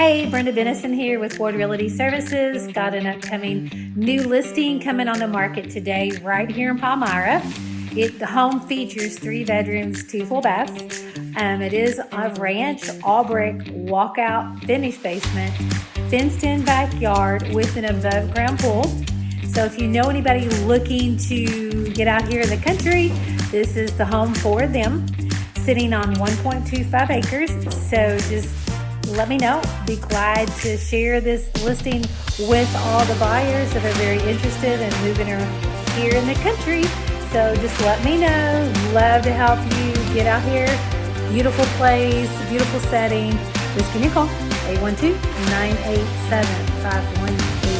Hey, Brenda Bennison here with Ward Realty Services. Got an upcoming new listing coming on the market today right here in Palmyra. It, the home features three bedrooms, two full baths. Um, it is a ranch, all brick, walkout, finished basement, fenced in backyard with an above ground pool. So if you know anybody looking to get out here in the country, this is the home for them. Sitting on 1.25 acres. So just let me know. Be glad to share this listing with all the buyers that are very interested in moving here in the country. So just let me know. Love to help you get out here. Beautiful place, beautiful setting. Just give me a call. 812 987 5185. Thank you.